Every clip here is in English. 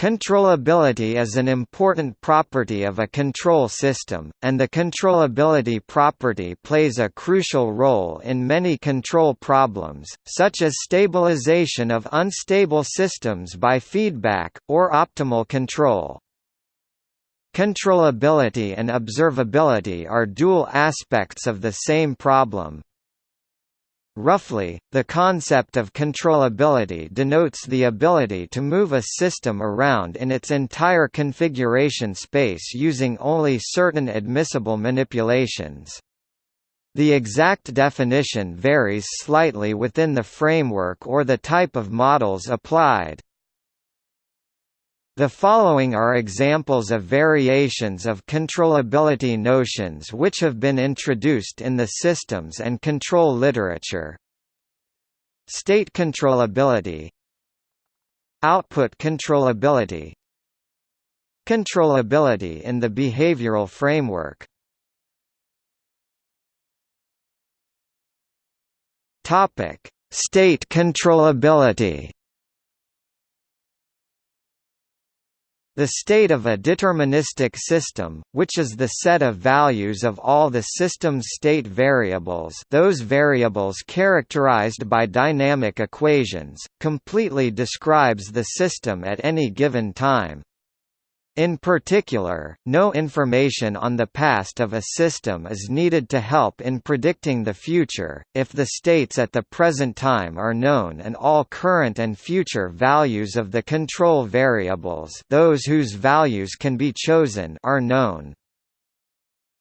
Controllability is an important property of a control system, and the controllability property plays a crucial role in many control problems, such as stabilization of unstable systems by feedback, or optimal control. Controllability and observability are dual aspects of the same problem, Roughly, the concept of controllability denotes the ability to move a system around in its entire configuration space using only certain admissible manipulations. The exact definition varies slightly within the framework or the type of models applied. The following are examples of variations of controllability notions which have been introduced in the systems and control literature. State controllability. Output controllability. Controllability in the behavioral framework. State controllability The state of a deterministic system, which is the set of values of all the system's state variables those variables characterized by dynamic equations, completely describes the system at any given time. In particular, no information on the past of a system is needed to help in predicting the future, if the states at the present time are known and all current and future values of the control variables those whose values can be chosen are known.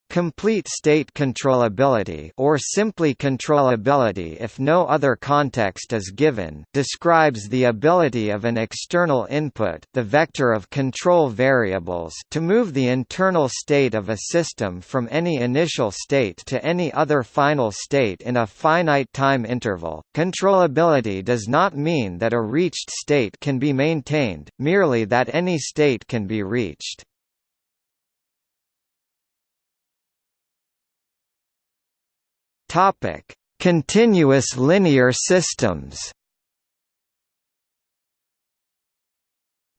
Complete state controllability or simply controllability if no other context is given describes the ability of an external input the vector of control variables to move the internal state of a system from any initial state to any other final state in a finite time interval. Controllability does not mean that a reached state can be maintained, merely that any state can be reached. Topic: Continuous linear systems.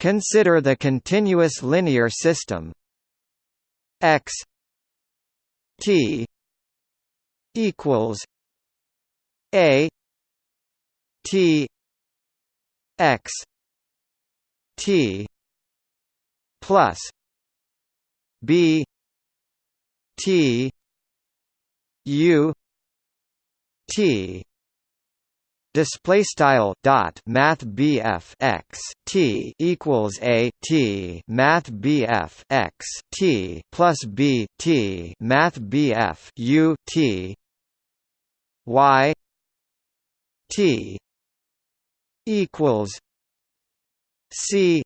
Consider the continuous linear system x t equals a t x t plus b t u T. Display style dot math BF x T equals a T math BF x T plus B T math BF U T. Y T equals C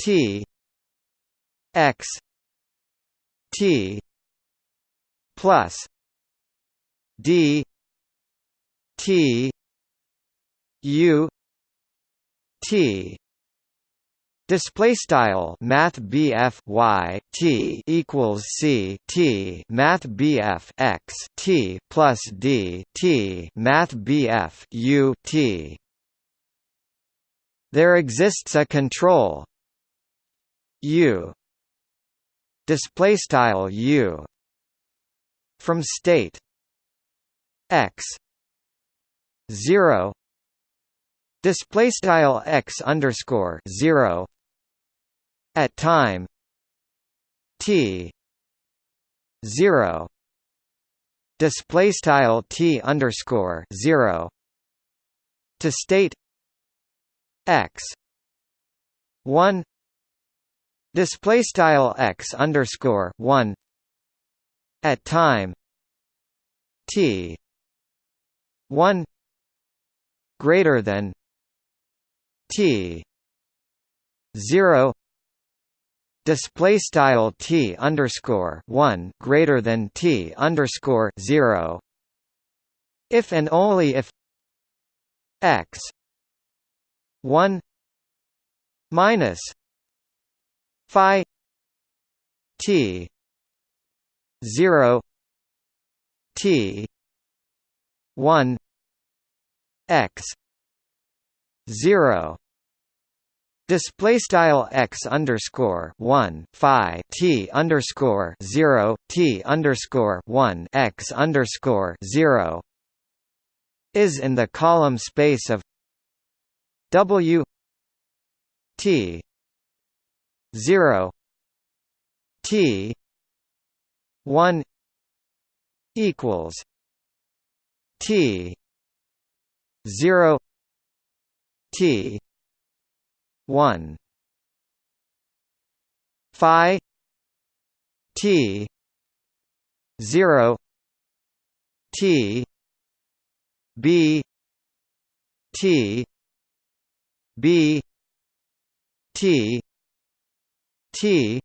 T x T plus D T U T. Display style Math BF Y T equals C T Math BF X T plus D T Math BF U T. There exists a control. U. Display style U. From state x 0 display style x underscore 0 at time t 0 display style t underscore 0 to state x 1 display style x underscore 1 at time t 1 greater than t 0 display style t underscore 1 greater than t underscore 0 if and only if x 1 minus phi t 0 t 1 x 0 Display style x underscore one phi t underscore zero t underscore one x underscore zero is in the column space of W T zero T one equals T zero T one Phi T zero T B T B T T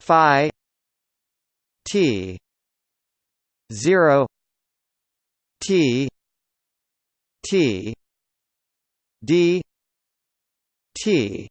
Phi T zero T T D T.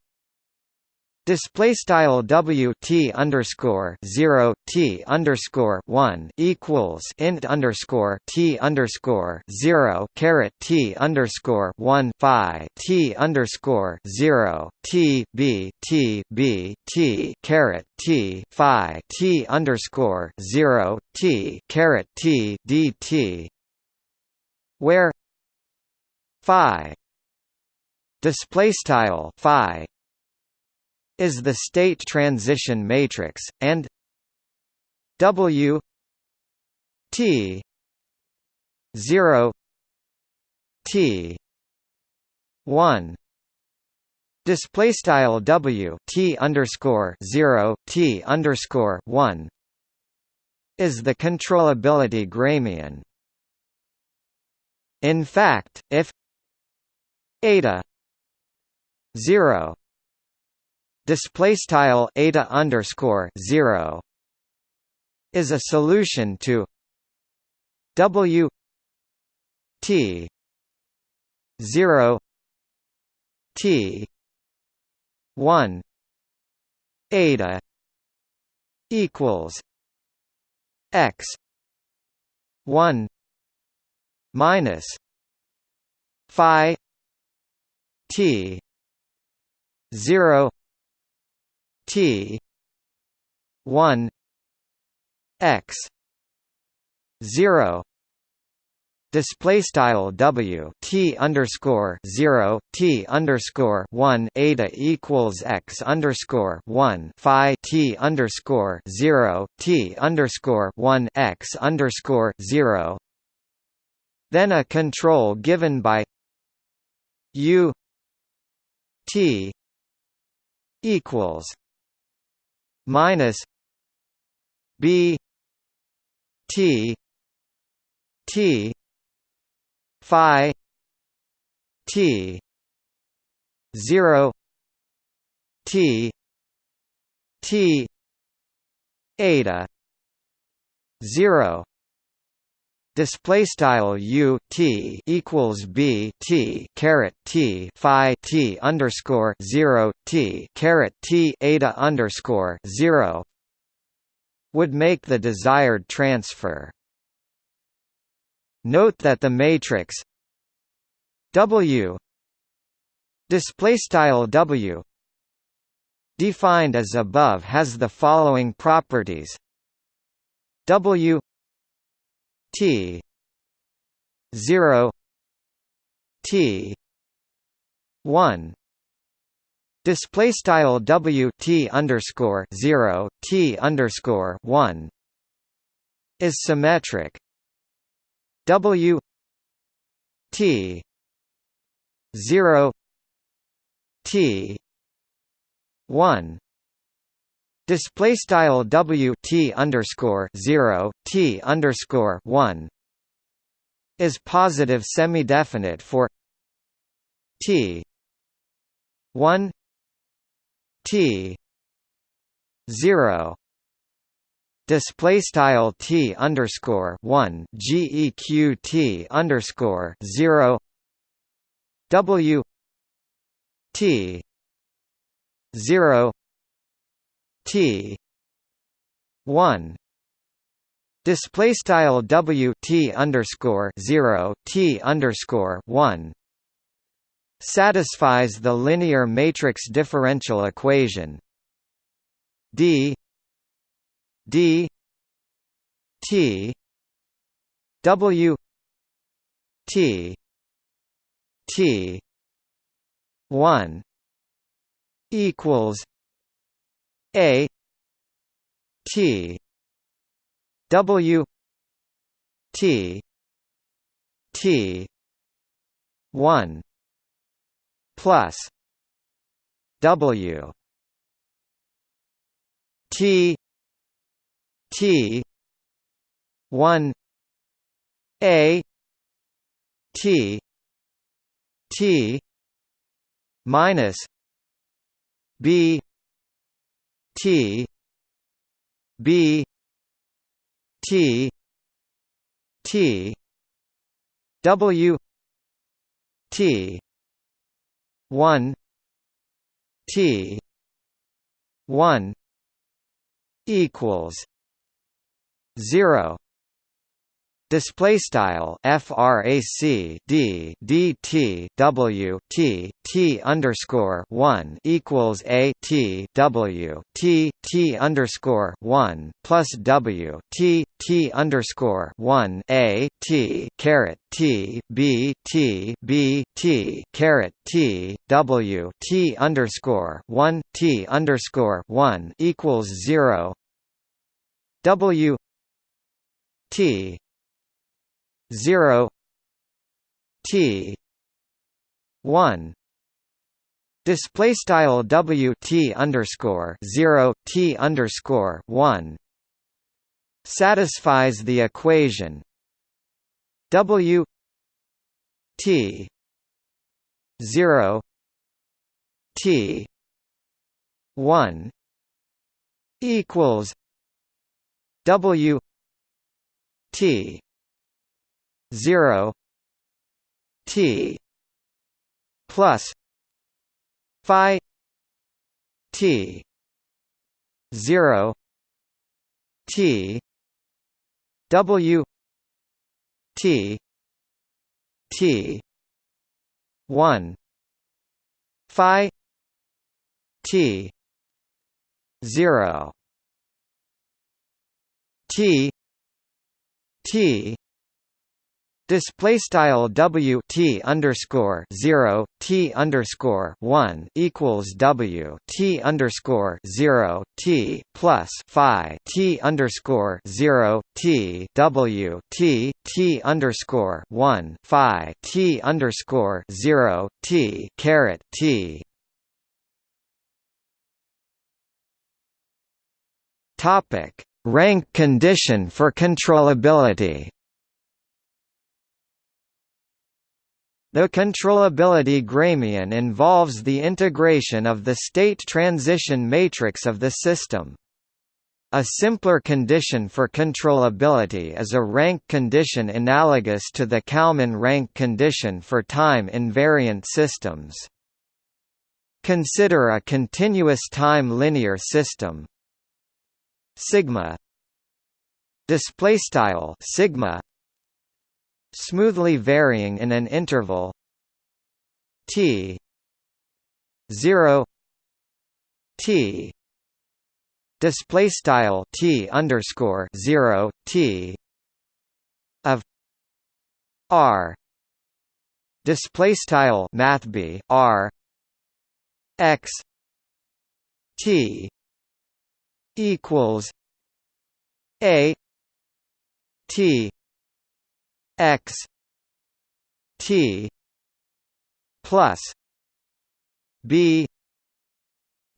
Display style W T underscore zero T underscore one equals int underscore T underscore zero caret T underscore one Phi T underscore zero T B T B T caret T Phi T underscore zero T caret T D T where Phi display style phi is the state transition matrix and w t 0 t 1 display style w t underscore 0 t underscore 1 is the controllability gramian in fact if eta 0 display style eta underscore 0 is a solution to w t 0 t 1 eta equals x 1 minus phi t 0 t 1 x 0 display style w t underscore 0 t underscore 1 eta equals x underscore 1 phi t underscore 0 t underscore 1 x underscore 0 then a control given by u t equals minus b t t phi t 0 t t eta 0 display style u t equals b t caret t phi t underscore zero t caret t eta underscore zero would make the desired transfer. Note that the matrix W display style W defined as above has the following properties W T. Zero. T. One. Display style W T underscore zero T underscore one. Is symmetric. W T zero T one Display style W T underscore zero T underscore one is positive semi-definite for T one T zero display style T underscore one GEQ T underscore zero W T zero T. one. Display style W T underscore zero T underscore one. Satisfies the linear matrix differential equation. D. D. T. W t t 1 equals a t w t t 1 plus w t t 1 a t t minus b t b t t w t 1 t 1 equals 0 display style frac d dt w t t underscore one equals a t w t t underscore one plus w t t underscore one a t caret t b t b t caret t w t underscore one t underscore one equals zero. W t 0 t 1 display style w t underscore 0 t underscore 1 satisfies the equation. W t 0 t 1 equals w t 0 t plus phi t 0 t w t t 1 phi t 0 t t Display style W T underscore zero T underscore one equals W T underscore zero T plus Phi T underscore zero T W T T underscore one Phi T underscore zero T caret T. Topic. Rank condition for controllability The controllability gramian involves the integration of the state transition matrix of the system. A simpler condition for controllability is a rank condition analogous to the Kalman rank condition for time-invariant systems. Consider a continuous time linear system sigma display style sigma smoothly varying in an interval t 0 t display style t underscore 0 t of r display style math b r x t equals a t x t plus b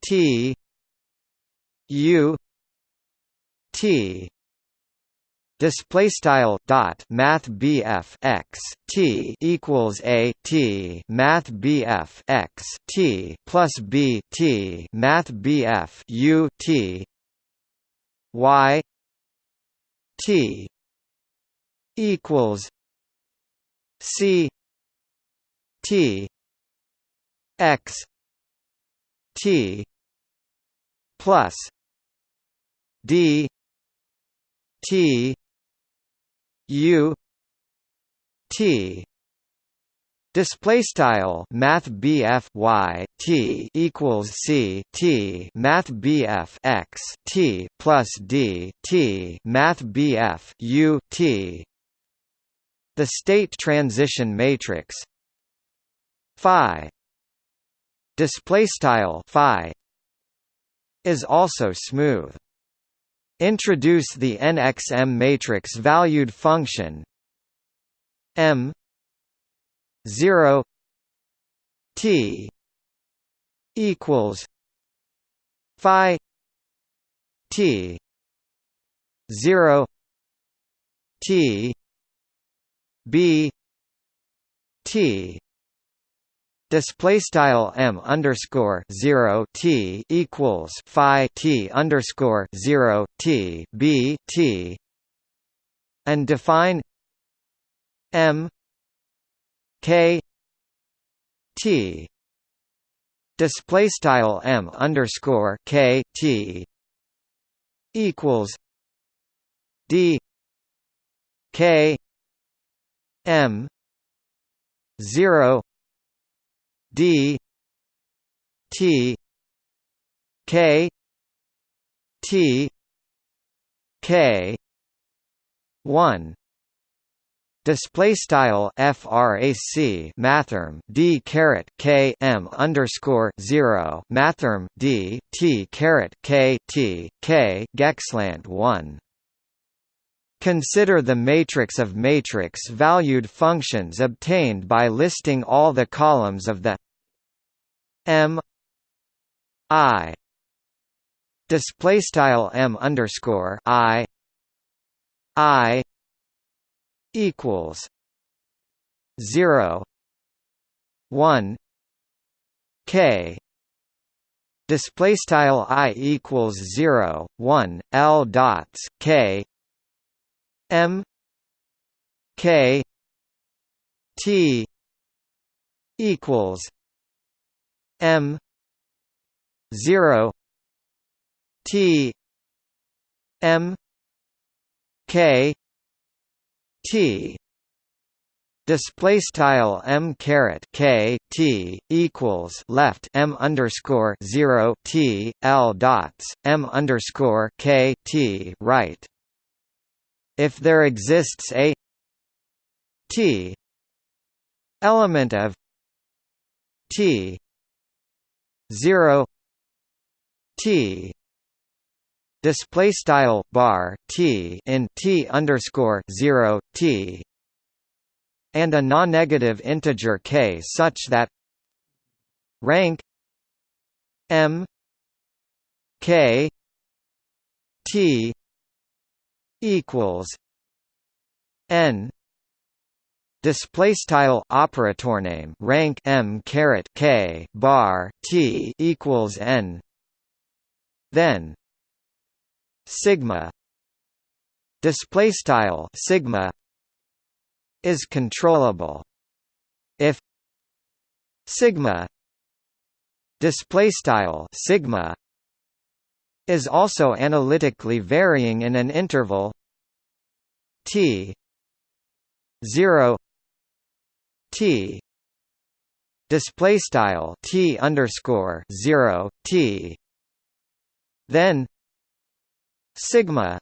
t u t display style dot math bf x t equals a t math bf x t plus b t math bf u t y t equals C T X T plus D T U T. Display style Math BF y T equals C T. Math BF x T plus D T. Math BF U T The state transition matrix. Phi. Display style Phi. Is also smooth. Introduce the NXM matrix valued function. M. 0 T. Equals. Phi. T. Zero. T B T Display style m underscore zero t equals phi t underscore zero t b t, and define m k t display style m underscore k t equals d k m zero d t k t k 1 Display style frac mathrm d caret k m underscore zero mathrm d t caret k t k geqslant one. Consider the matrix of matrix-valued functions obtained by listing all the columns of the m i display style m underscore i i equals zero one K display style i equals 0 1 l dots k m k t equals m 0 t m k T display style m caret k t equals left m underscore zero t l dots m underscore k t right. If there exists a t element of t zero t display style bar t in t underscore zero t and a non-negative integer k such that rank m k t equals n display style operator name rank m caret k bar t equals n then sigma display style sigma is controllable. If sigma display style sigma is also analytically varying in an interval t 0 t display style t underscore 0 t then sigma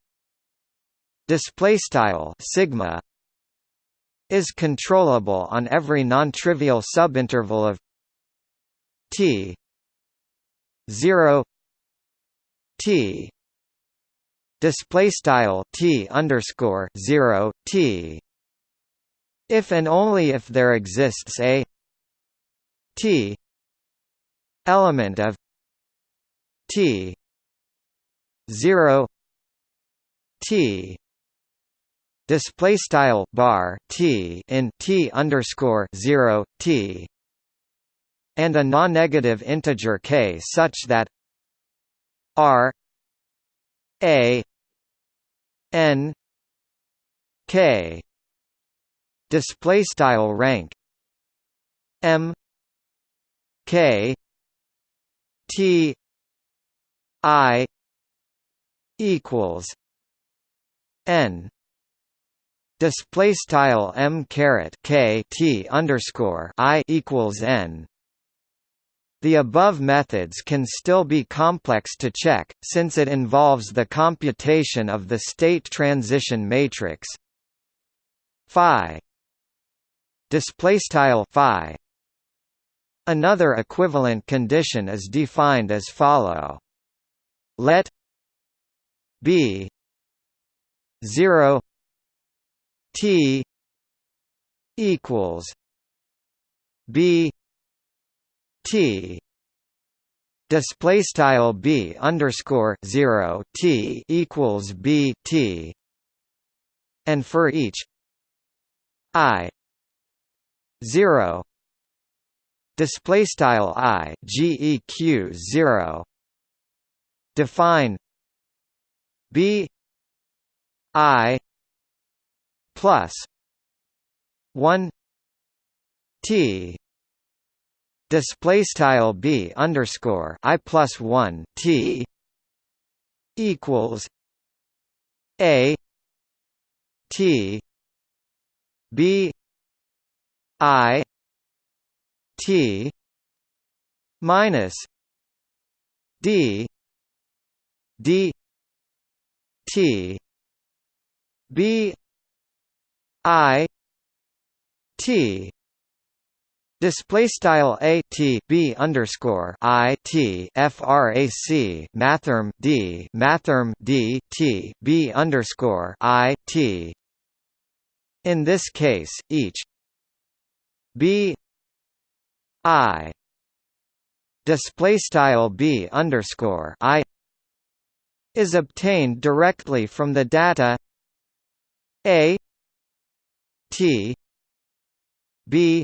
display style sigma is controllable on every non-trivial subinterval of t 0 t. Display style t underscore 0 t. If and only if there exists a t element of t 0 T display style bar T in T underscore zero T and a non-negative integer k such that R A N K display style rank M K T I equals n display style m caret k t underscore i equals n. The above methods can still be complex to check, since it involves the computation of the state transition matrix. Phi. Phi. Another equivalent condition is defined as follow: Let b 0 T equals B T. Display style B underscore zero T equals B T. And for each I zero display style I GEQ zero define B I plus one T display style B underscore I plus one T equals A T B I T minus D D T B I T Display style a t b underscore i t frac mathrm d mathrm d t b underscore i t. In this case, each b i display style b underscore i is obtained directly from the data a T B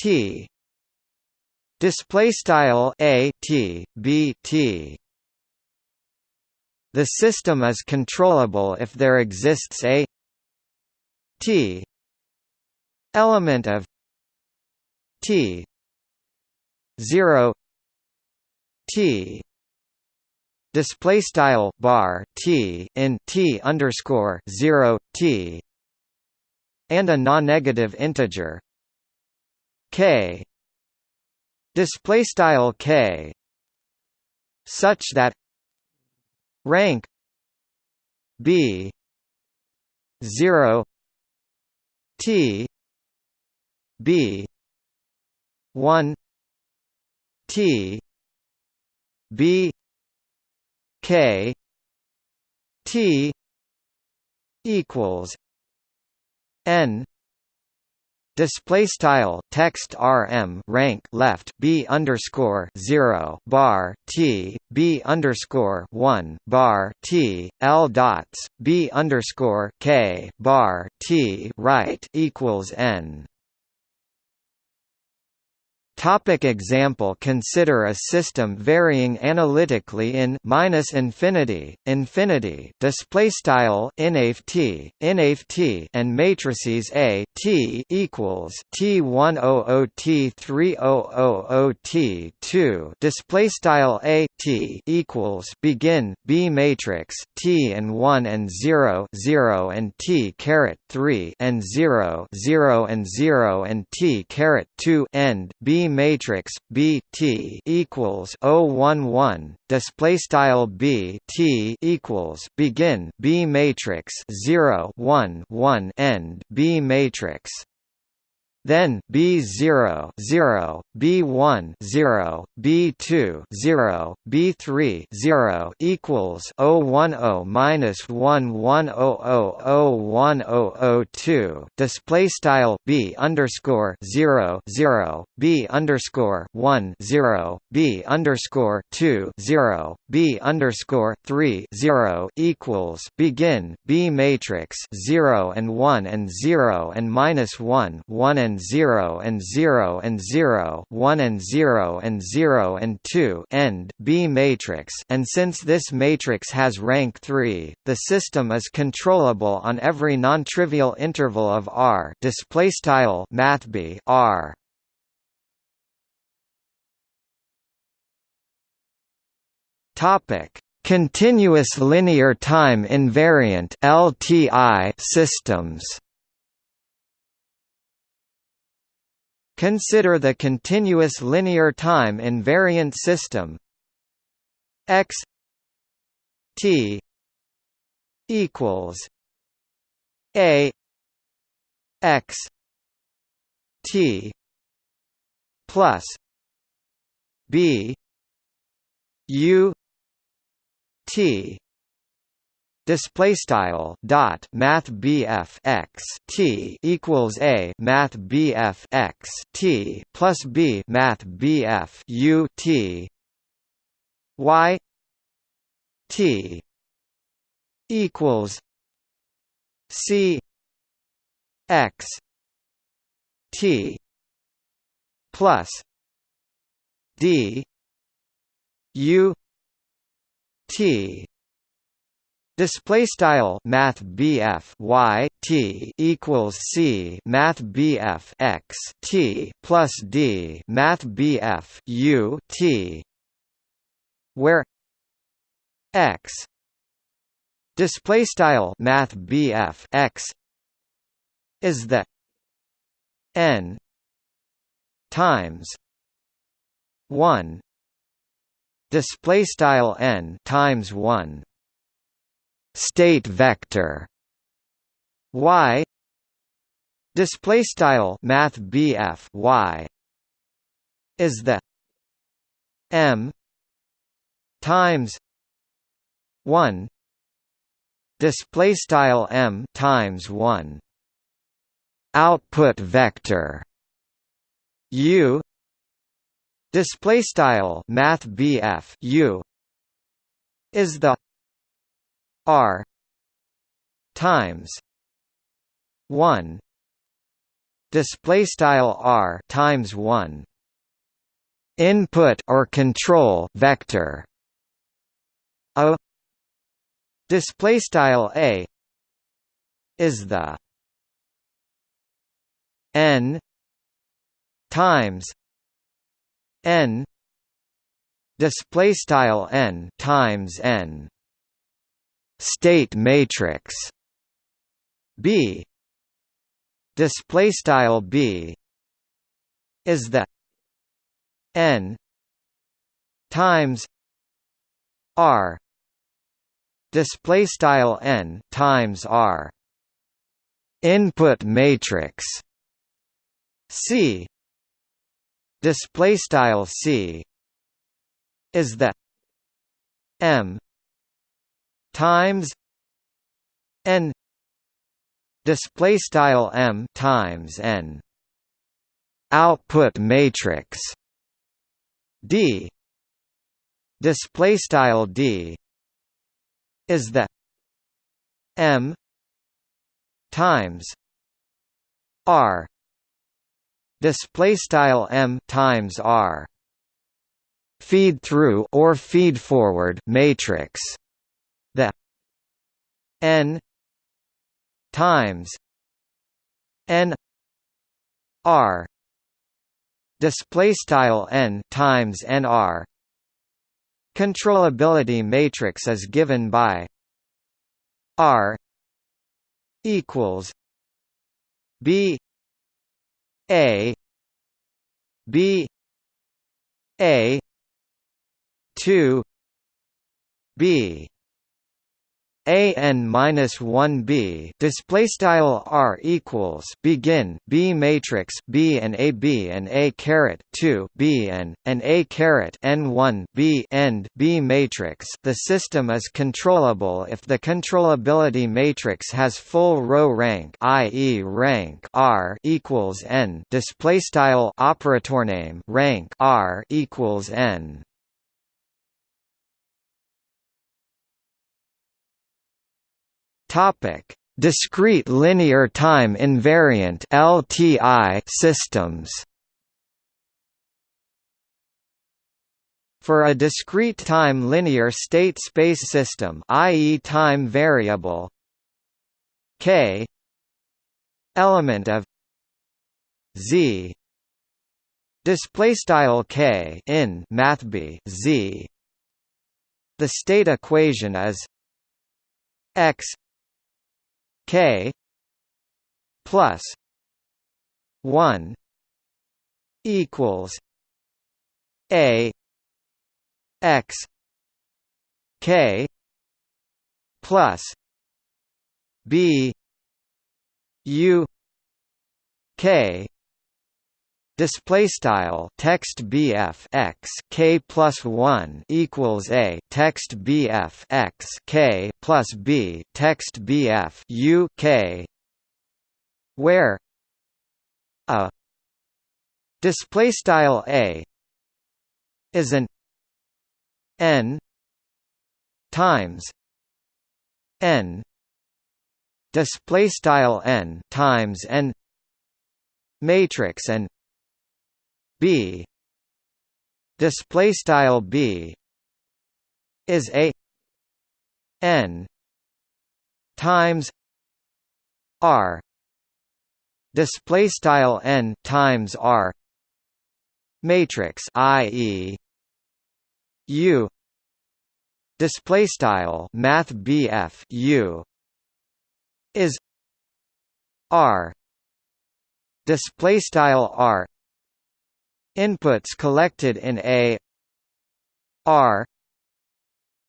T. Display style a T B T. The system is controllable if there exists a T element of T 0 T display style bar T in T underscore 0 T and a non-negative integer k. Display style k. Such that rank b 0 t b 1 t b k t equals n display style text rm rank left b underscore 0 bar t b underscore 1 bar t l dots b underscore k bar t right equals n Topic example. Consider a system varying analytically in minus infinity, infinity display style t, t, and matrices A T equals T100 T300 T2 display style A T equals begin B matrix T and 1 and 0 0 and T caret 3 and 0 0 and 0 and T caret 2 end B matrix B T equals 011 display style B T equals begin B matrix 0 1 1 end B matrix then B0 0, B1 0, B2 0, B3 0 equals 010 minus 1100010002 display style B underscore 0 0, B underscore 1 0, B underscore 2 0, B underscore 3 0 equals begin B matrix 0 and 1 and 0 and minus 1 1 and and 0 and 0 and 0 1 and 0 and 0 and 2 end B matrix and since this matrix has rank 3 the system is controllable on every non-trivial interval of R display style mathb R topic Continuous linear time invariant (LTI) systems. Consider the continuous linear time invariant system x t equals a x t plus b u t display style dot math BF x T equals a math BF x T plus B math BF U T Y T equals C x T plus D U T Display style Math BF Y T equals C Math BF X T plus D Math BF U T where X display style Math BF X is the N times one display style N times one state vector. Y. Display style math BF y. Is the m times 1 display style m times 1 output vector. U. Display style math BF u. Is the R times one display style R times one input or control vector a display style a is the n times n display style n times n state matrix B. Display style B is the n times r. Display style n times r. Input matrix C. Display style C is the m times n display style m times n output matrix d display style d is the m times r display style m times r feed through or feed forward matrix n times n r display style n times n r controllability matrix is given by r equals b a b a 2 b a n minus one b display style r equals begin b matrix b and a b and a caret two b and and a caret n one b end b matrix. The system is controllable if the controllability matrix has full row rank, i.e., rank r equals n. Display style operator name rank r equals n. Topic: Discrete linear time invariant (LTI) systems. For a discrete time linear state space system, i.e. time variable k element of z display style k in mathb z The state equation is x k plus 1 equals a x k plus b u k Display style text BF x k plus one equals a text BF x k plus b text BF u k, where a display style a is an n times n display style n times n matrix and b. Display style b is a n times r. Display style n times r. Matrix i.e. u. Display style math bf u is r. Display style r inputs collected in a r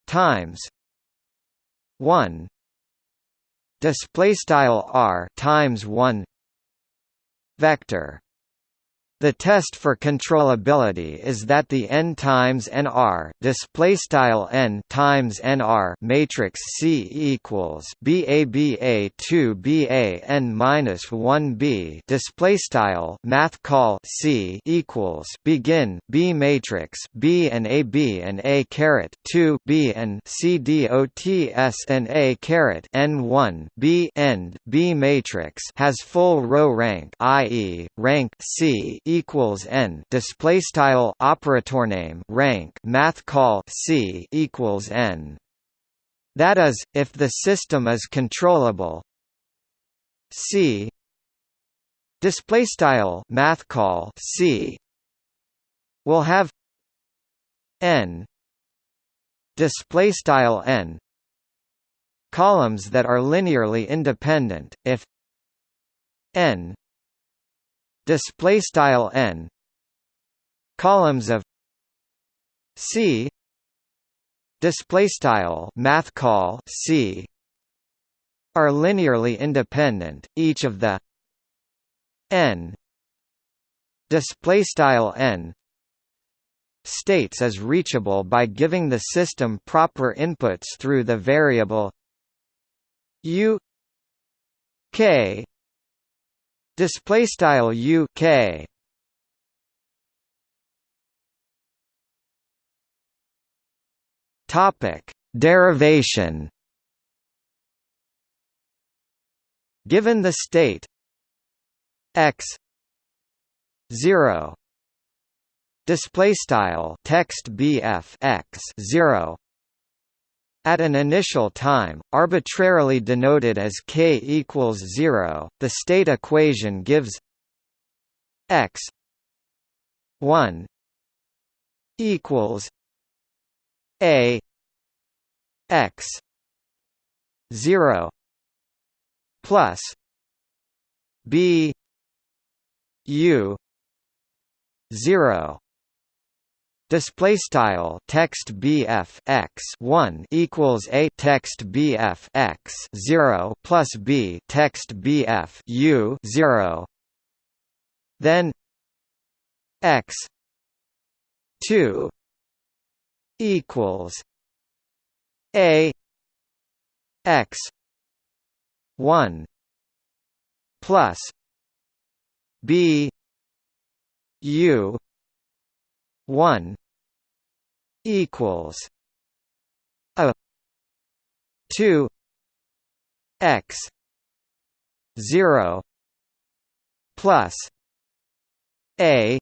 times 1 display style r times 1 vector the test for controllability is that the n times nr display style n times nr matrix C equals BABA 2 BA n minus 1 B display style math call C equals begin B matrix B and AB and A caret 2 B and C dots and A caret n 1 B end B matrix has full row rank i.e. rank C equals n display style operator name rank math call c equals n. That is if the system is controllable c display style math call c will have n display style n columns that are linearly independent. If n display style n columns of c display style math call c are linearly independent. Each of the n display style n states is reachable by giving the system proper inputs through the variable u k Display style U K. Topic Derivation. Given the state x zero display style text bf x 0 at an initial time, arbitrarily denoted as k equals 0, the state equation gives x 1 equals a x 0 plus b u 0 Display style text BF x one equals a text BF x zero plus b text BF u zero. Then x two equals a x one plus b u one equals a two x zero plus a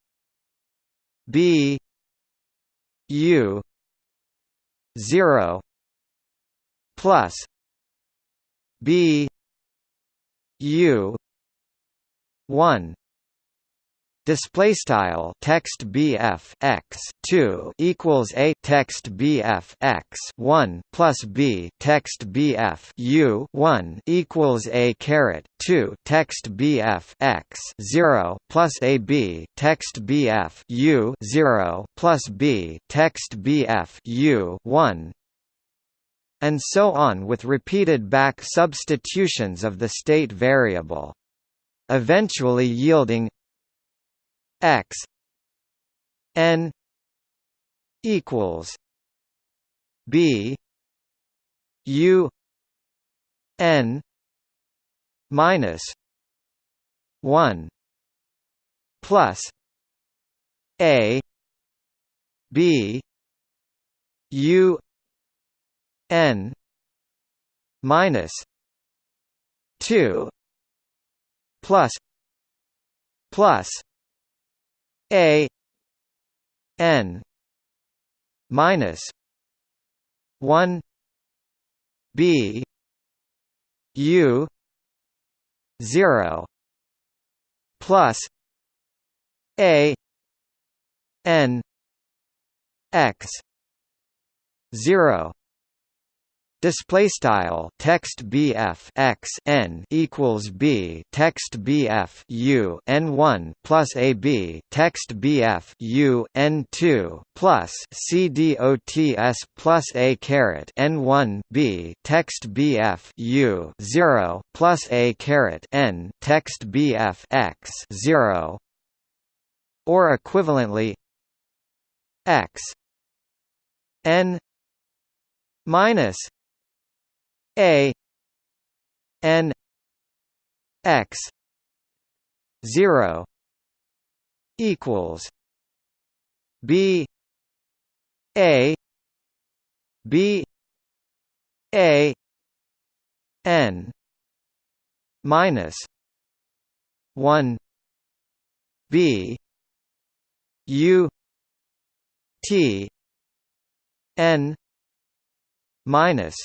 b u zero plus b u one display style text bf x 2 equals a text bf x 1 plus b text bf u 1 equals a caret 2 text bf x 0 plus a b text bf u 0 plus b text bf u 1 and so on with repeated back substitutions of the state variable eventually yielding x n equals b u n minus 1 plus a b u n minus 2 plus plus a n minus 1 b u 0 plus a n x 0 Display style text BF x n equals B text BF U n one plus AB text BF U n two plus C D O T S plus A caret n one B text BF U zero plus A caret n text BF x zero or equivalently x n minus a n x 0 equals b a b a n minus 1 b u t n minus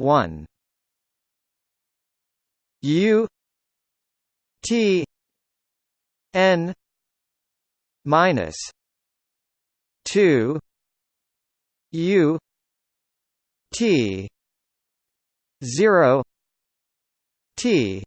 1 U. T. N. Minus. 2 U. T. 0 T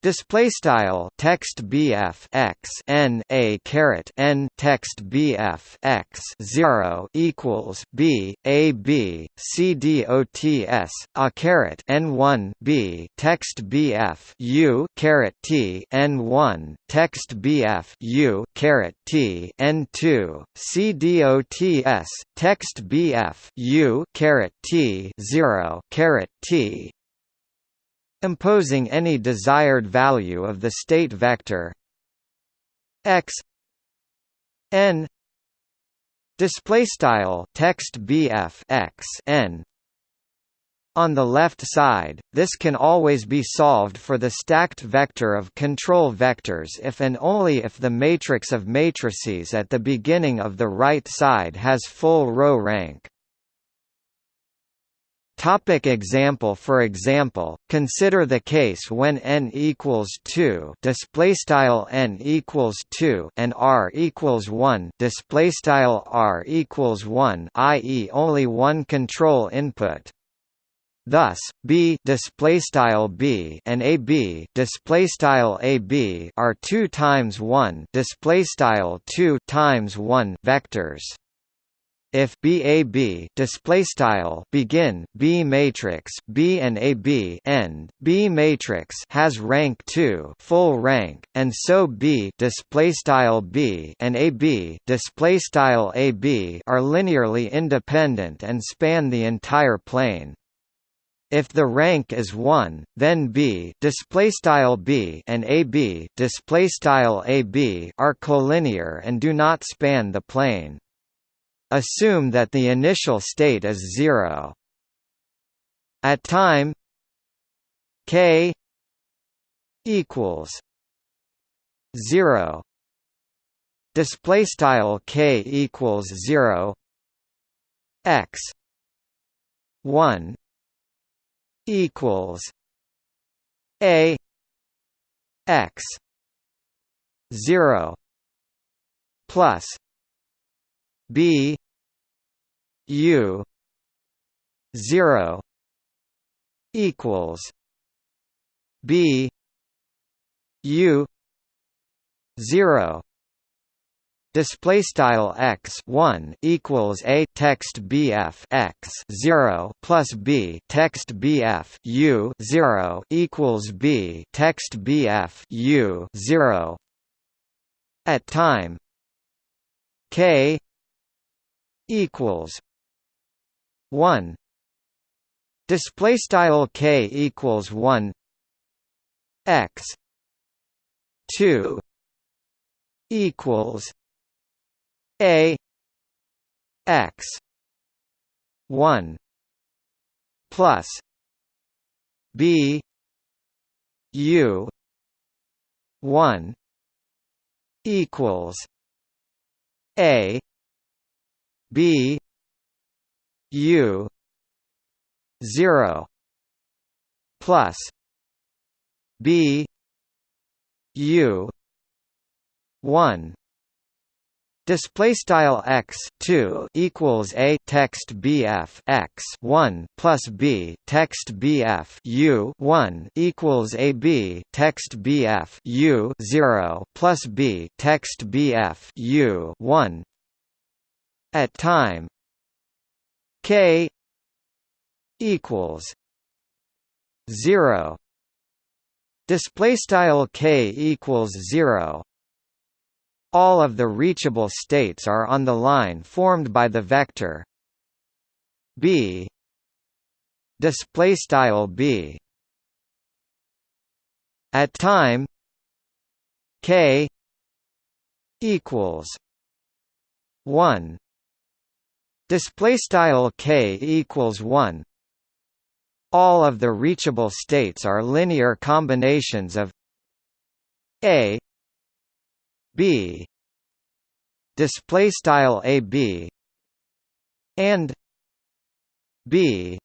Display style text BF x n a caret n text BF x zero equals B A B C D O T S a caret n one B text BF U caret T n one text BF U caret T n two C D O T S text BF U caret T zero caret T imposing any desired value of the state vector x n display style text bf x n on the left side, this can always be solved for the stacked vector of control vectors if and only if the matrix of matrices at the beginning of the right side has full row rank. Topic example For example, consider the case when n equals 2 display style n equals 2 and r equals 1 display style r equals 1 i.e. only one control input Thus, b display style b and ab display style ab are 2 times 1 display style 2 times 1 vectors. If BAB display style begin B matrix B and AB end B matrix has rank 2 full rank and so B display style B and AB display style AB are linearly independent and span the entire plane if the rank is 1, then B display style B and AB display style AB are collinear and do not span the plane. Assume that the initial state is zero. At time k equals zero. Display style k equals zero. X one equals a x 0 plus b u 0 equals b u 0 display style x 1 equals a text bf x 0 plus b text bf u 0 equals b text bf u 0 at time k equals 1 display style k equals 1 x 2 equals a x 1 plus b u 1 equals a b u 0 plus b u 1 Display style x two equals a text bf x one plus b text bf u one equals a b text bf u zero plus b text bf u one at time. K equals zero. Display style k equals zero. All of the reachable states are on the line formed by the vector b. Display style b. At time k equals 1 display style k equals 1 all of the reachable states are linear combinations of a b display style a b and b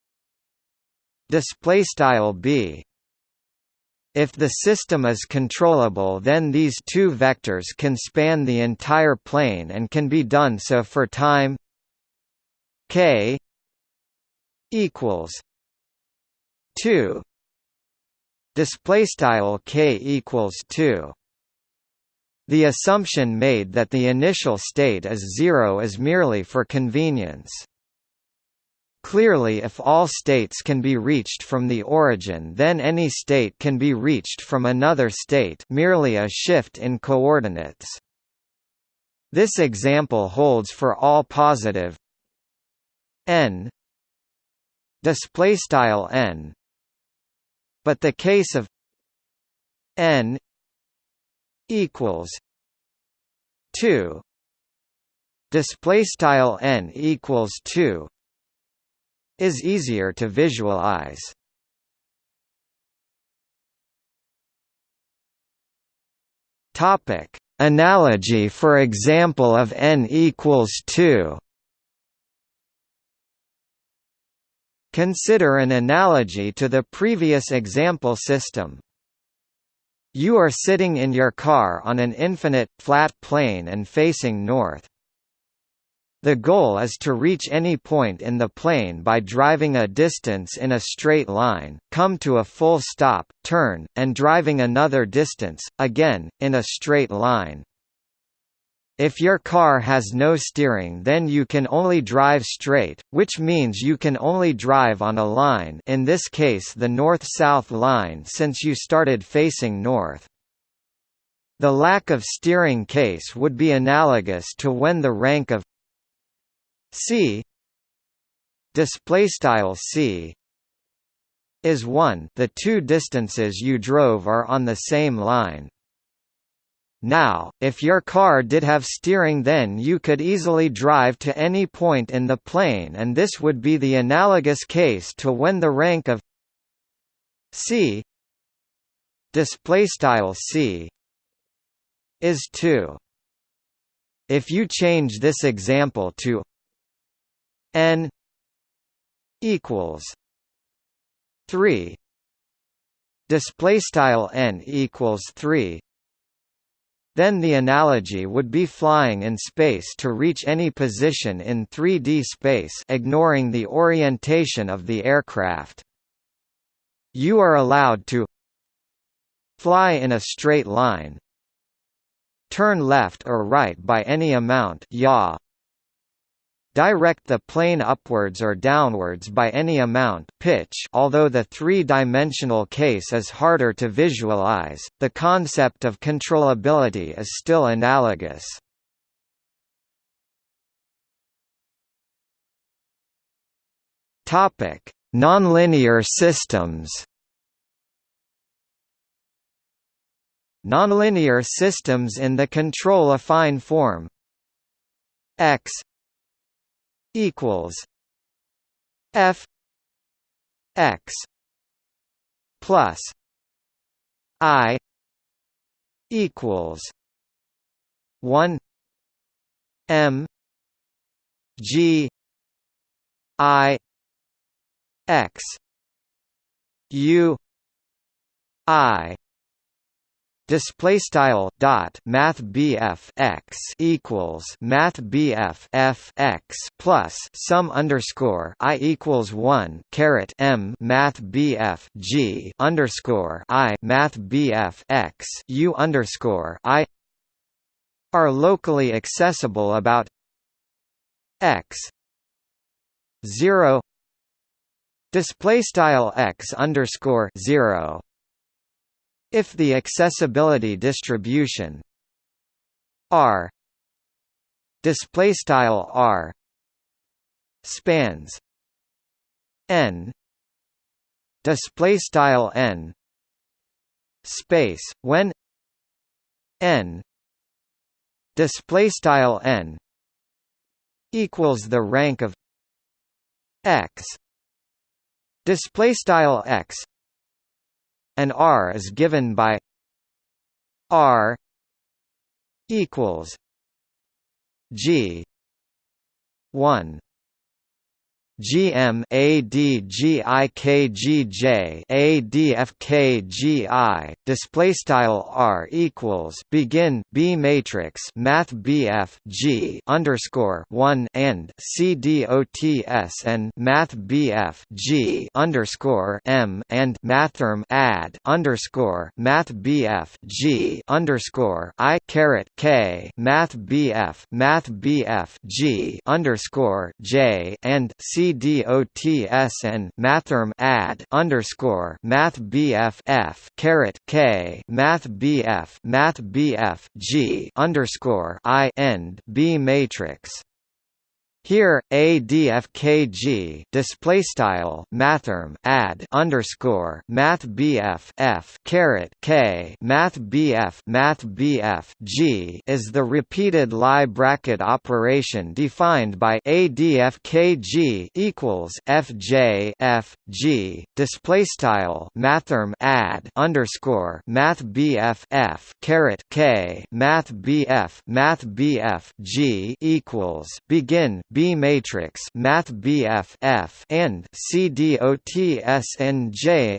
display style b. If the system is controllable then these two vectors can span the entire plane and can be done so for time k equals 2 display style k equals 2 the assumption made that the initial state is zero is merely for convenience. Clearly if all states can be reached from the origin then any state can be reached from another state merely a shift in coordinates. This example holds for all positive n. Display style n. But the case of n equals 2 display style n equals 2 is easier to visualize. Topic. Analogy for example of n equals 2 Consider an analogy to the previous example system. You are sitting in your car on an infinite, flat plane and facing north. The goal is to reach any point in the plane by driving a distance in a straight line, come to a full stop, turn, and driving another distance, again, in a straight line. If your car has no steering then you can only drive straight, which means you can only drive on a line in this case the north-south line since you started facing north. The lack of steering case would be analogous to when the rank of c c is 1 the two distances you drove are on the same line now, if your car did have steering then you could easily drive to any point in the plane and this would be the analogous case to when the rank of c c is 2 if you change this example to n equals 3 display style n equals 3 then the analogy would be flying in space to reach any position in 3D space ignoring the orientation of the aircraft. You are allowed to fly in a straight line turn left or right by any amount yaw direct the plane upwards or downwards by any amount pitch although the three-dimensional case is harder to visualize, the concept of controllability is still analogous. Nonlinear systems Nonlinear systems in the control-affine form x equals f x plus i equals 1 m g i x u i display style dot math BF x equals math BF f x plus sum underscore i equals one caret m math BF g underscore i math BF x u underscore i are locally accessible about x zero display style x underscore zero if the accessibility distribution R display style R spans n display style n space when n display style n equals the rank of x display style x and R is given by R equals G one GM ADGIKGJ ADFKGI display style R equals begin B matrix Math BF G underscore one and CDOTS and Math BF G underscore M and Mathrm add underscore Math BF G underscore I caret K Math BF Math BF G underscore J and C CDOTS and Mathrm add underscore Math BF F caret K Math BF Math BF G underscore I end B matrix here, ADFKG display style mathrm add underscore math BF F caret K math BF math BF G is the repeated Lie bracket operation defined by ADFKG equals FJ F G display style mathrm add underscore math BF F caret K math BF math BF G equals begin B matrix Math BF F and CDOTSNJ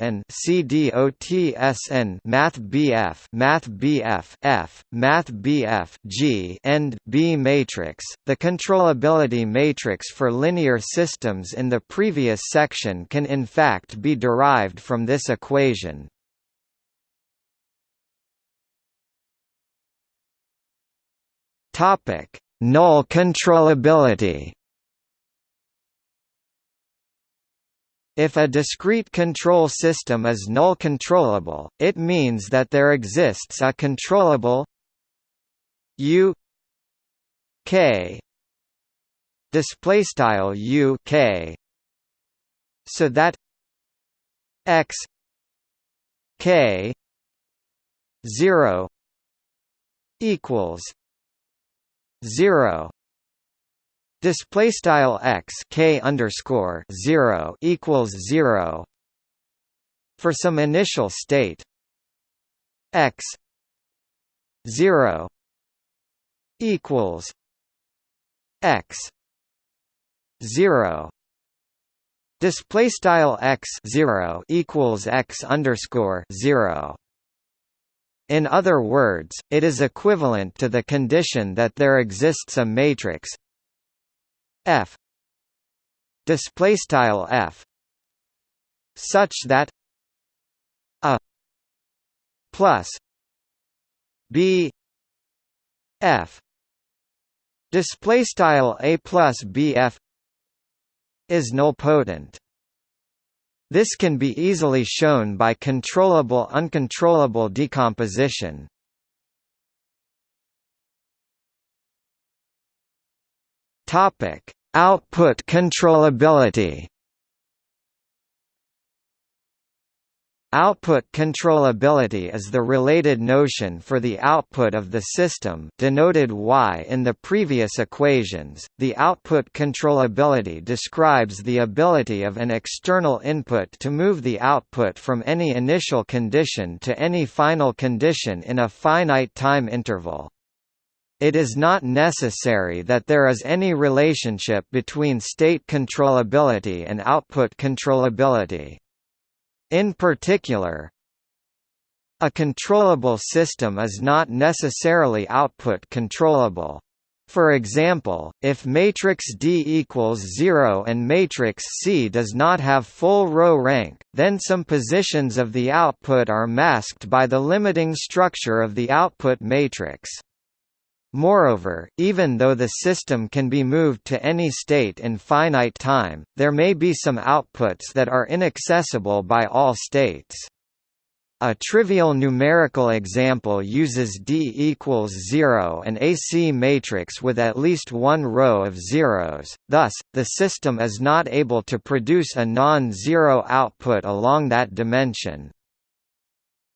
and CDOTSN Math BF Math BF F Math BF G and B matrix. The controllability matrix for linear systems in the previous section can in fact be derived from this equation. Topic: Null controllability. If a discrete control system is null controllable, it means that there exists a controllable U K display style U K so that X K 0 equals 0 display style x k underscore 0 equals 0 for some initial state x 0 equals x 0 display style x 0 equals x underscore 0 In other words, it is equivalent to the condition that there exists a matrix F display style F such that a plus b f display style a plus bf is nilpotent this can be easily shown by controllable uncontrollable decomposition. Output controllability. Output controllability is the related notion for the output of the system denoted y in the previous equations. The output controllability describes the ability of an external input to move the output from any initial condition to any final condition in a finite time interval. It is not necessary that there is any relationship between state controllability and output controllability. In particular, a controllable system is not necessarily output controllable. For example, if matrix D equals 0 and matrix C does not have full row rank, then some positions of the output are masked by the limiting structure of the output matrix. Moreover, even though the system can be moved to any state in finite time, there may be some outputs that are inaccessible by all states. A trivial numerical example uses D equals 0 an AC matrix with at least one row of zeros, thus, the system is not able to produce a non-zero output along that dimension.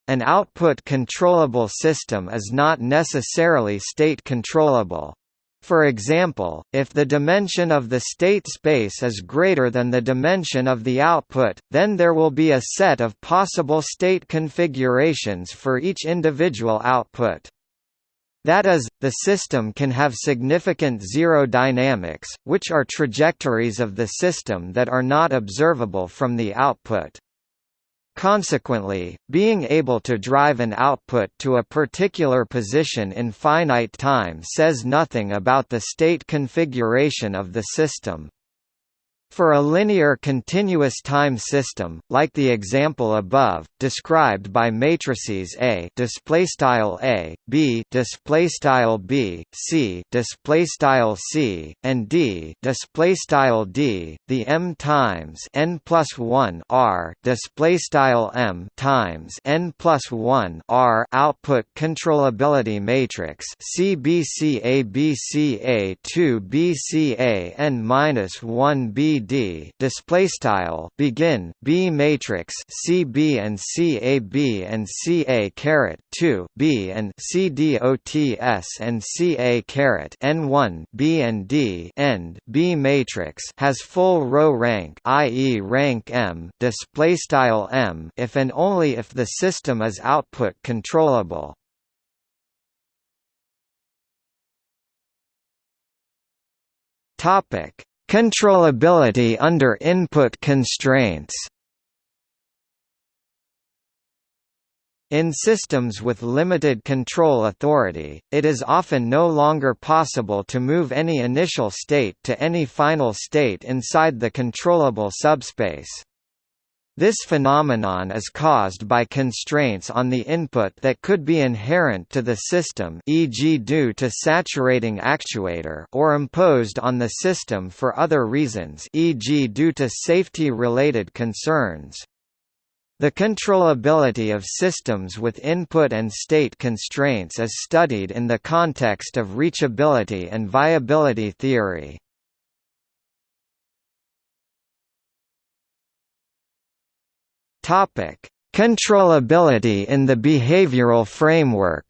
An output controllable system is not necessarily state controllable. For example, if the dimension of the state space is greater than the dimension of the output, then there will be a set of possible state configurations for each individual output. That is, the system can have significant zero dynamics, which are trajectories of the system that are not observable from the output. Consequently, being able to drive an output to a particular position in finite time says nothing about the state configuration of the system. For a linear continuous time system, like the example above, described by matrices A A, B B, C C, and D D, the M times n plus 1 R M times n plus 1 R output controllability matrix CBCABCA 2 BCA n minus 1 B D display style begin B matrix C B and C A B and C A caret 2 B and C D O T S and C A caret N 1 B and D end B matrix has full row rank i.e. rank M display style M if and only if the system is output controllable Topic Controllability under input constraints In systems with limited control authority, it is often no longer possible to move any initial state to any final state inside the controllable subspace. This phenomenon is caused by constraints on the input that could be inherent to the system e.g. due to saturating actuator or imposed on the system for other reasons e.g. due to safety-related concerns. The controllability of systems with input and state constraints is studied in the context of reachability and viability theory. Topic: Controllability in the behavioral framework.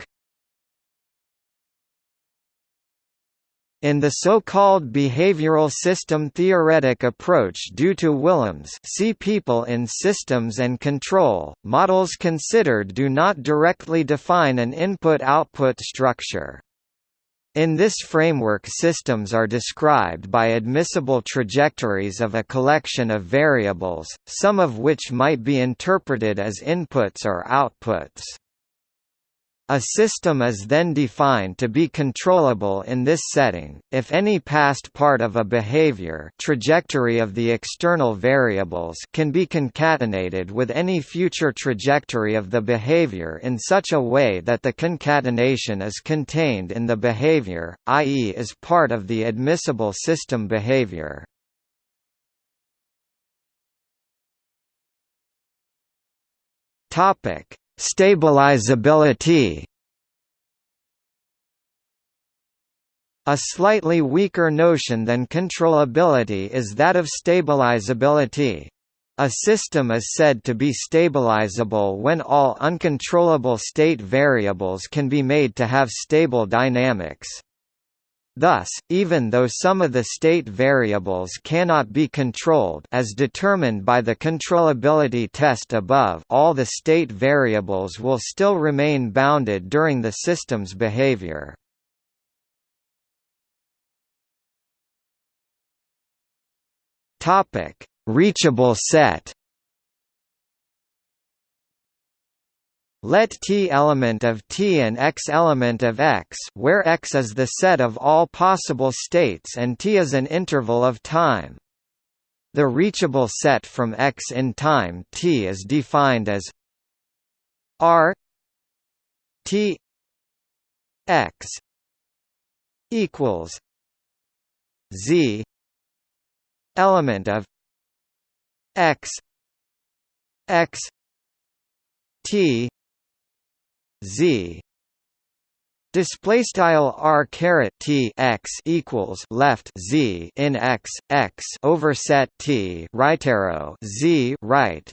In the so-called behavioral system theoretic approach due to Willems see people in systems and control, models considered do not directly define an input-output structure. In this framework systems are described by admissible trajectories of a collection of variables, some of which might be interpreted as inputs or outputs. A system is then defined to be controllable in this setting, if any past part of a behavior trajectory of the external variables can be concatenated with any future trajectory of the behavior in such a way that the concatenation is contained in the behavior, i.e. is part of the admissible system behavior. Stabilizability A slightly weaker notion than controllability is that of stabilizability. A system is said to be stabilizable when all uncontrollable state variables can be made to have stable dynamics. Thus, even though some of the state variables cannot be controlled as determined by the controllability test above all the state variables will still remain bounded during the system's behavior. Reachable set Let T element of T and X element of X where X is the set of all possible states and T is an interval of time. The reachable set from X in time T is defined as R T X equals Z element of X X T z. Display style r caret t x equals left z in x x over set t right arrow z right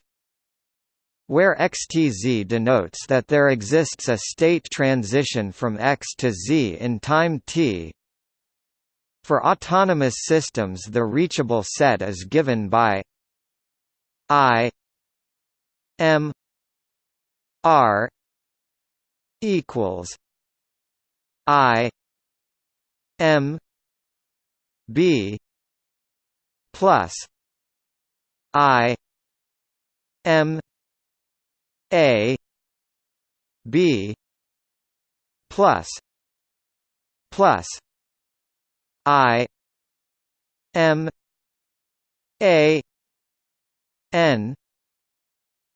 where xtz denotes that there exists a state transition from x to z in time t. For autonomous systems the reachable set is given by i m r equals I M B plus I M A B plus plus I M A N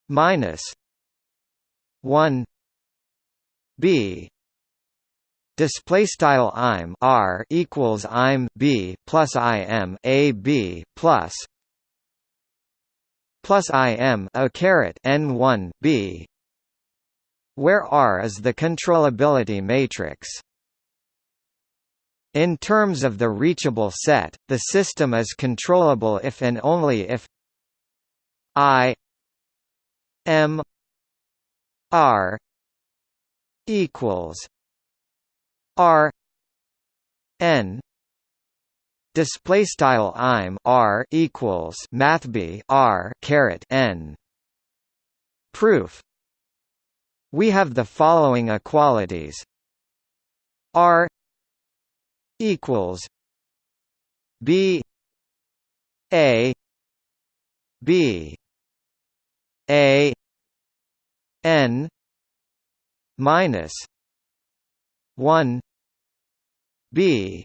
minus one b. Display style im r equals im b plus im a b plus plus im a caret n 1 b. Where r is the controllability matrix. In terms of the reachable set, the system is controllable if and only if I M R equals R N display style im r equals mathb r caret n. Proof. We have the following equalities. R equals b a b a n minus 1 b.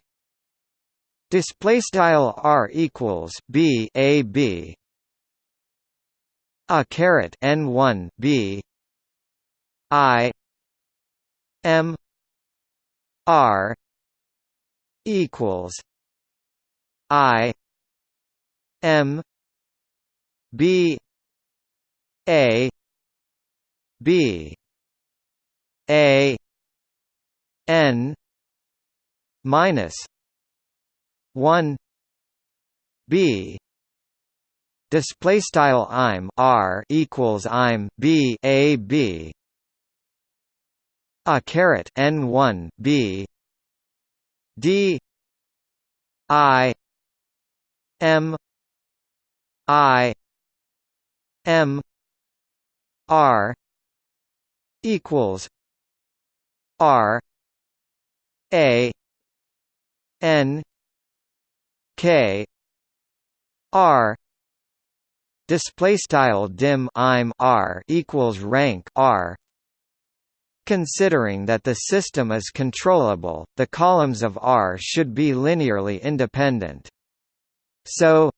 Display style r equals b a b. A caret n 1 b. I m r equals i m b a b a n minus 1 b. Display style im r equals im b a b. A caret n 1 b. D i m i m r equals R A N K R display style dim im R equals rank R Considering that the system is controllable, the columns of R should be linearly independent. So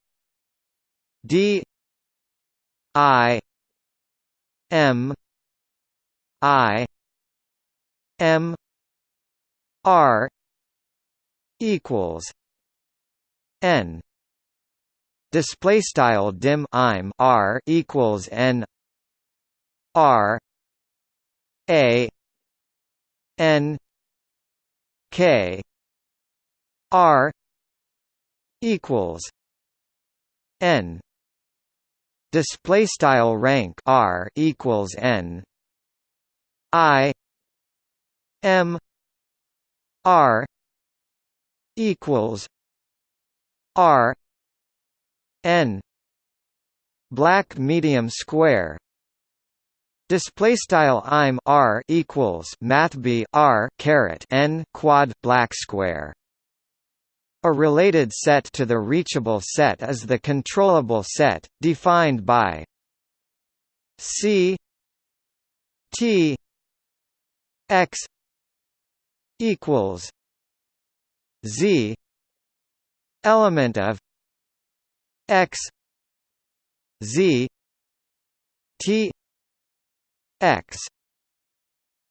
D I M I M R equals N. Display style dim im R equals N R A N K R equals N. Display style rank R equals N I M R equals R N black medium square Display style im r equals math b r caret n quad black square. A related set to the reachable set is the controllable set, defined by c t x equals z element of x z t x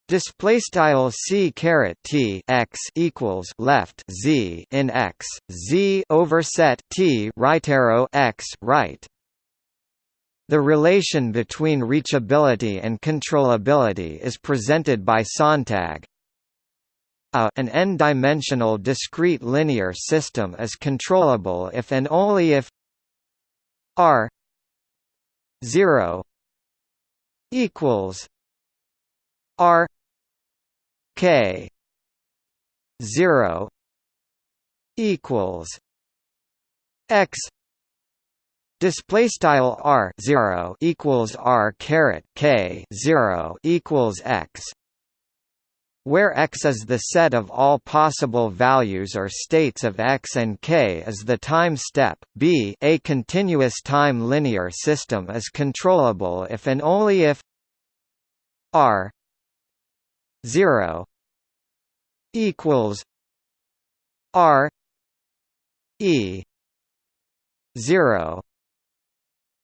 display style c caret t x equals left z in x z over set t right arrow x right the relation between reachability and controllability is presented by Sontag. A an n-dimensional discrete linear system is controllable if and only if r 0 equals R K zero equals X. Display style R zero equals R caret K zero equals X where x is the set of all possible values or states of x and k is the time step, b a continuous time linear system is controllable if and only if r 0 equals r e 0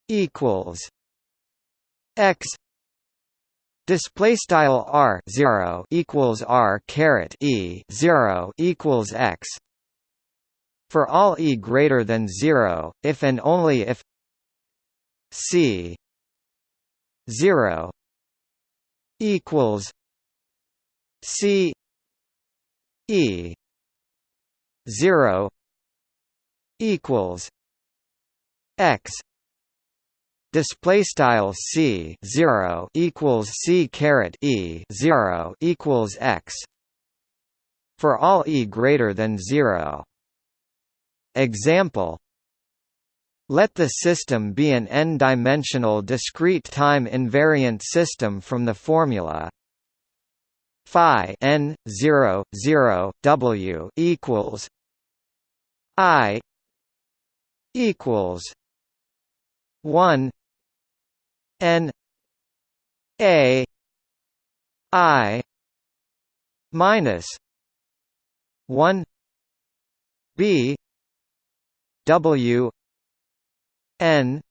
equals x Display style r zero equals r caret e zero equals x. For all e greater than zero, if and only if c zero equals c e zero equals x display style c 0 equals c caret e 0 equals x for all e greater than 0 example let the system be an n-dimensional discrete time invariant system from the formula phi n 0 0 w equals i equals 1 N A I minus one B W N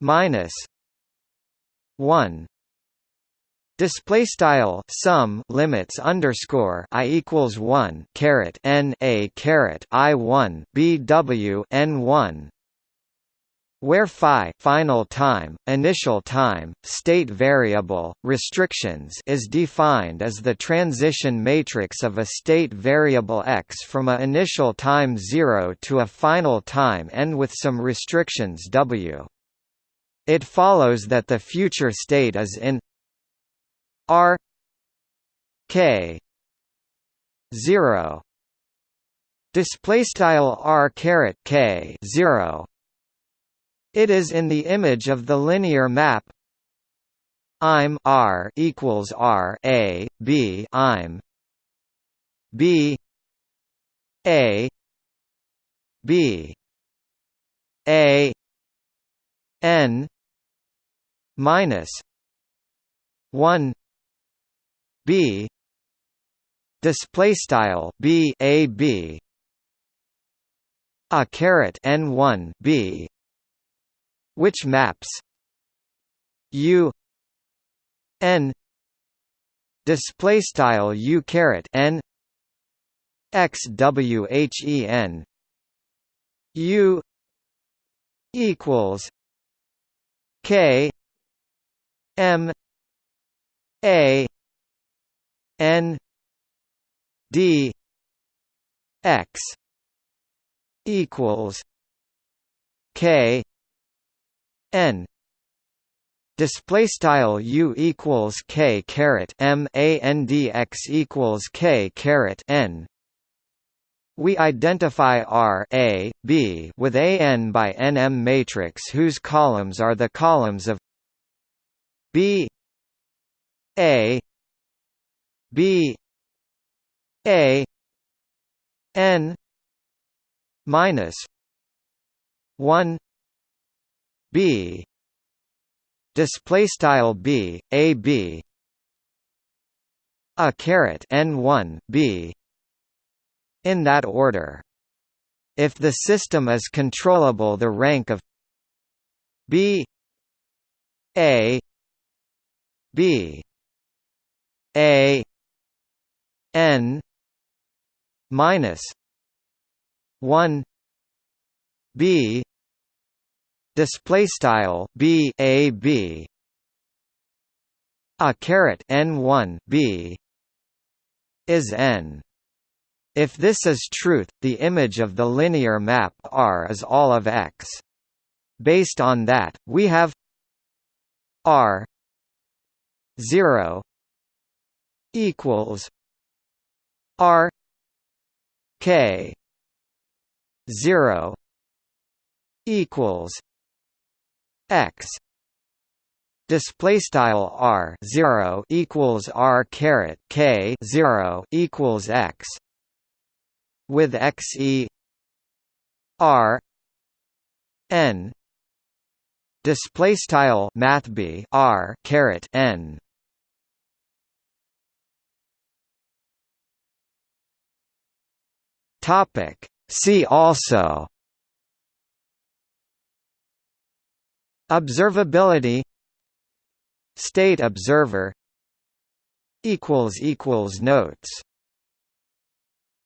minus one. Display style sum limits underscore i equals one caret n a caret i one b w n one where phi final time, initial time, state variable, restrictions is defined as the transition matrix of a state variable x from a initial time 0 to a final time n with some restrictions w. It follows that the future state is in r k 0 display style r caret k 0 it is in the image of the linear map. I'm R equals R A B I'm. B A B A N minus one b display style b a b a caret n1 b which maps? U. N. Display style u caret n. X w h e n. U. Equals k. M. A. N. D. X. Equals k n. Display style u equals k caret m a n d x equals k caret n. We identify R A, B with a n by nm matrix whose columns are the columns of B A B A n minus 1 B. Display style B A B. A caret n1 B. In that order. If the system is controllable the rank of B A B. A N minus one B display style B A B a caret n one B is n if this is truth, the image of the linear map R is all of X. Based on that, we have R 0 equals R K 0 equals X. Display style r 0 equals r caret k 0 equals x. With x e. R. N. Display style math b r caret n. Topic. See also observability state observer notes